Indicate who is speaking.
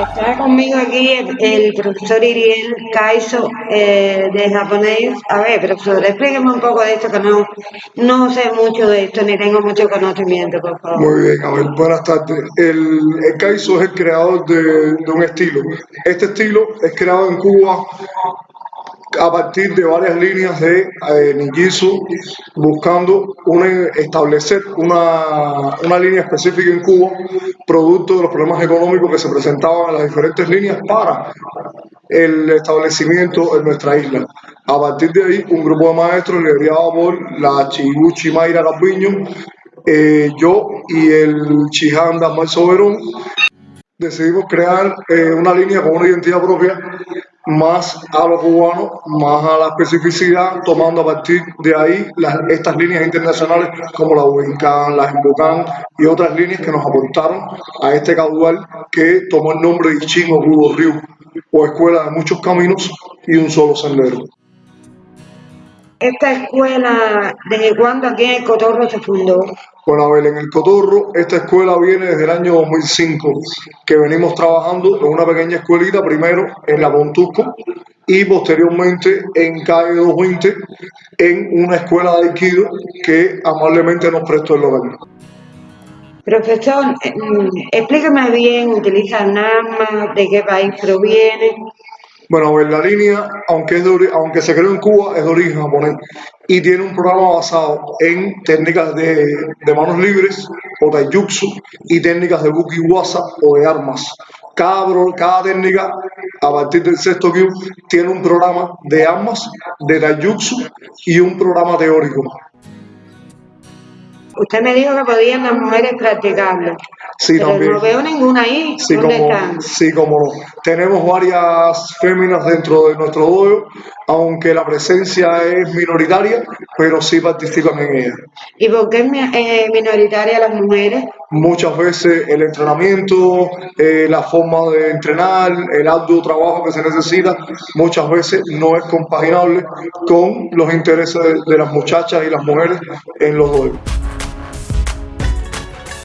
Speaker 1: Está conmigo aquí el, profesor Iriel Kaiso eh, de japonés. A ver, profesor, explíqueme un poco de esto, que no, no sé mucho de esto, ni tengo mucho conocimiento, por favor.
Speaker 2: Muy bien, a ver, buenas tardes. El, el Kaiso es el creador de un estilo. Este estilo es creado en Cuba a partir de varias líneas de eh, buscando establecer una, una línea específica en Cuba, producto de los problemas económicos que se presentaban en las diferentes líneas para el establecimiento en nuestra isla. A partir de ahí, un grupo de maestros liderado por la Chiguchi Mayra Calviño, eh, yo y el Chihanda Marzo Verón, decidimos crear eh, una línea con una identidad propia más a lo cubano, más a la especificidad, tomando a partir de ahí estas líneas internacionales como la Wiccan, la Invocan y otras líneas que nos aportaron a este caudal que tomó el nombre de Ichin o Ryu, o escuela de muchos caminos y un solo sendero.
Speaker 1: Esta escuela, ¿desde cuándo aquí en el Cotorro se fundó?
Speaker 2: Bueno, a ver, en el Cotorro, esta escuela viene desde el año 2005, que venimos trabajando en una pequeña escuelita, primero en la Pontusco y posteriormente en calle 220, en una escuela de Aikido que amablemente nos prestó el local.
Speaker 1: Profesor, eh, mm, explíqueme bien, ¿utilizan armas? ¿De qué país proviene?
Speaker 2: Bueno, a ver, la línea, aunque, es de aunque se creó en Cuba, es de origen japonés y tiene un programa basado en técnicas de, manos libres o taijutsu y técnicas de buki wasa o de armas. Cada, técnica, a partir del sexto Kyu, tiene un programa de armas, de taijutsu y un programa teórico.
Speaker 1: Usted me dijo que podían las mujeres practicarlo,
Speaker 2: Sí,
Speaker 1: pero
Speaker 2: también.
Speaker 1: no veo ninguna ahí.
Speaker 2: Sí,
Speaker 1: ¿Dónde
Speaker 2: como,
Speaker 1: están?
Speaker 2: sí, como no. Tenemos varias féminas dentro de nuestro dojo, aunque la presencia es minoritaria, pero sí participan en ella.
Speaker 1: ¿Y por qué es eh, minoritaria las mujeres?
Speaker 2: Muchas veces el entrenamiento, eh, la forma de entrenar, el arduo trabajo que se necesita, muchas veces no es compaginable con los intereses de, de las muchachas y las mujeres en los dojos.